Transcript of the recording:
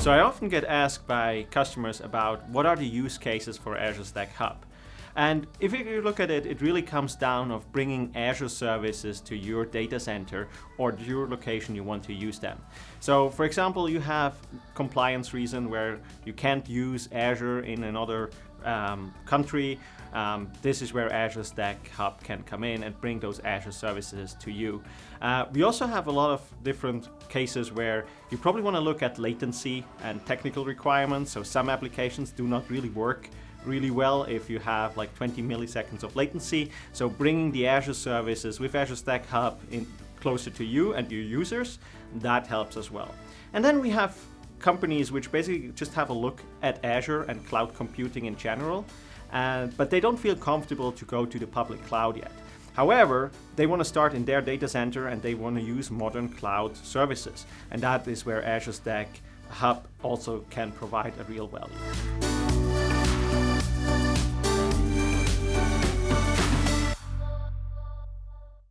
So I often get asked by customers about what are the use cases for Azure Stack Hub. And if you look at it, it really comes down of bringing Azure services to your data center or your location you want to use them. So for example, you have compliance reason where you can't use Azure in another um, country, um, this is where Azure Stack Hub can come in and bring those Azure services to you. Uh, we also have a lot of different cases where you probably want to look at latency and technical requirements. So some applications do not really work really well if you have like 20 milliseconds of latency. So bringing the Azure services with Azure Stack Hub in closer to you and your users, that helps as well. And then we have companies which basically just have a look at Azure and cloud computing in general, uh, but they don't feel comfortable to go to the public cloud yet. However, they want to start in their data center and they want to use modern cloud services. And that is where Azure Stack Hub also can provide a real value.